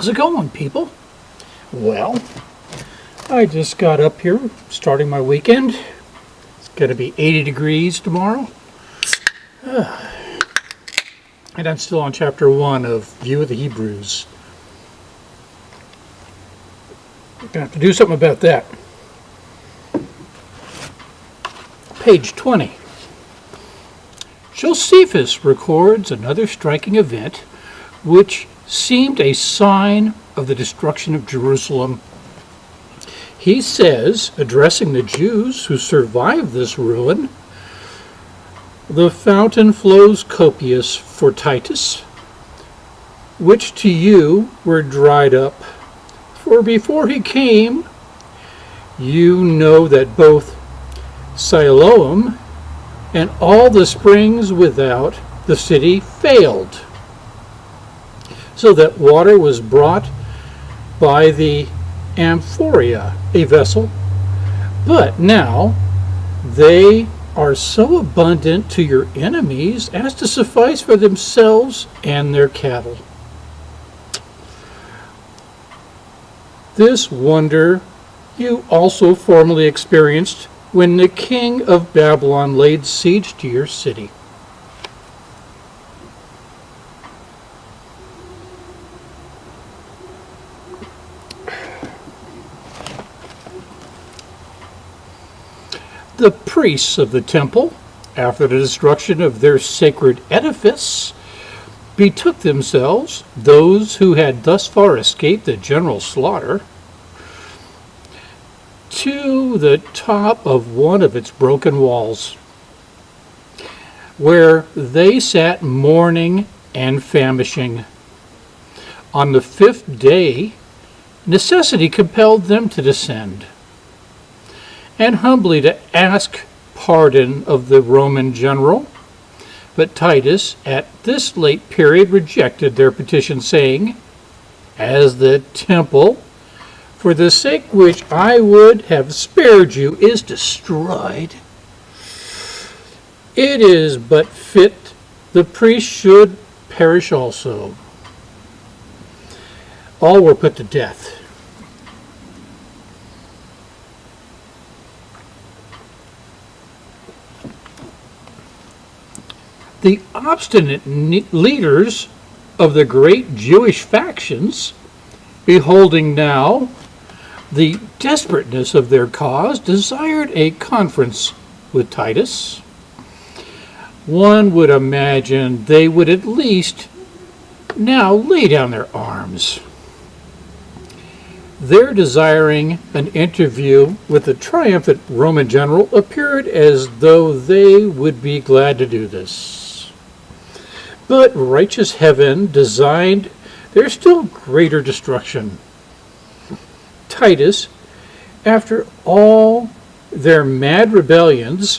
How's it going, people? Well, I just got up here, starting my weekend. It's going to be 80 degrees tomorrow. And I'm still on chapter one of View of the Hebrews. I'm Gonna have to do something about that. Page 20. Josephus records another striking event which seemed a sign of the destruction of Jerusalem. He says, addressing the Jews who survived this ruin, the fountain flows copious for Titus, which to you were dried up. For before he came, you know that both Siloam and all the springs without the city failed, so that water was brought by the amphoria, a vessel. But now they are so abundant to your enemies as to suffice for themselves and their cattle. This wonder you also formerly experienced when the king of Babylon laid siege to your city. The priests of the temple, after the destruction of their sacred edifice, betook themselves, those who had thus far escaped the general slaughter, to the top of one of its broken walls, where they sat mourning and famishing. On the fifth day, necessity compelled them to descend and humbly to ask pardon of the Roman general. But Titus, at this late period, rejected their petition, saying, As the temple, for the sake which I would have spared you, is destroyed, it is but fit the priest should perish also. All were put to death. The obstinate leaders of the great Jewish factions, beholding now the desperateness of their cause, desired a conference with Titus. One would imagine they would at least now lay down their arms. Their desiring an interview with the triumphant Roman general appeared as though they would be glad to do this. But righteous heaven designed there's still greater destruction. Titus, after all their mad rebellions,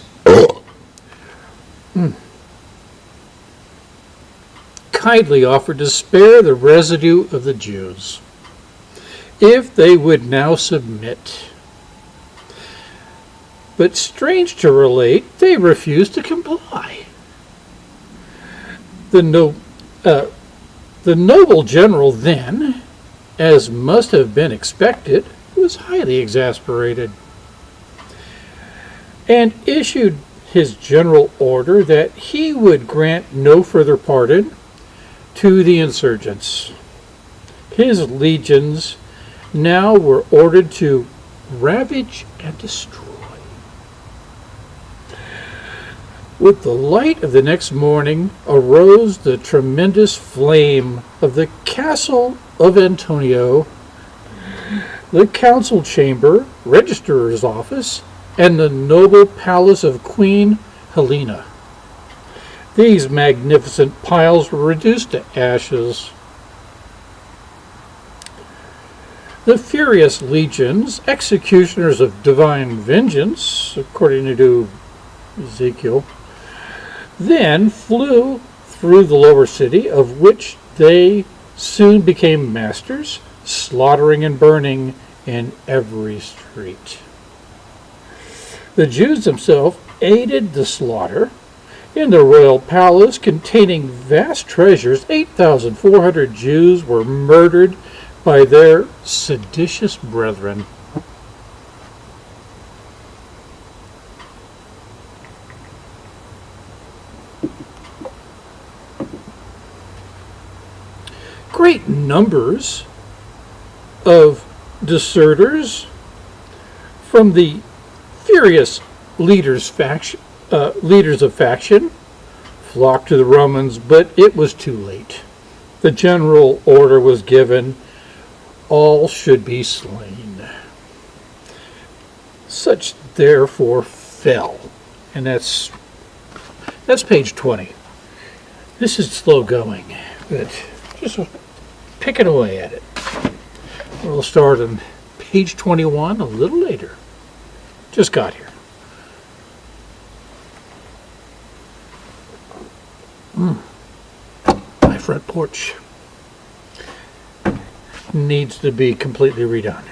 hmm, kindly offered to spare the residue of the Jews if they would now submit. But strange to relate, they refused to comply the, no, uh, the noble general then, as must have been expected, was highly exasperated and issued his general order that he would grant no further pardon to the insurgents. His legions now were ordered to ravage and destroy. With the light of the next morning arose the tremendous flame of the castle of Antonio, the council chamber, registrar's office, and the noble palace of Queen Helena. These magnificent piles were reduced to ashes. The furious legions, executioners of divine vengeance, according to Ezekiel, then flew through the lower city, of which they soon became masters, slaughtering and burning in every street. The Jews themselves aided the slaughter. In the royal palace containing vast treasures, 8,400 Jews were murdered by their seditious brethren. Great numbers of deserters from the furious leaders faction, uh, leaders of faction flocked to the Romans, but it was too late. The general order was given, all should be slain. Such therefore fell. And that's that's page 20. This is slow going, but just picking away at it. We'll start on page 21 a little later. Just got here. Hmm. My front porch needs to be completely redone.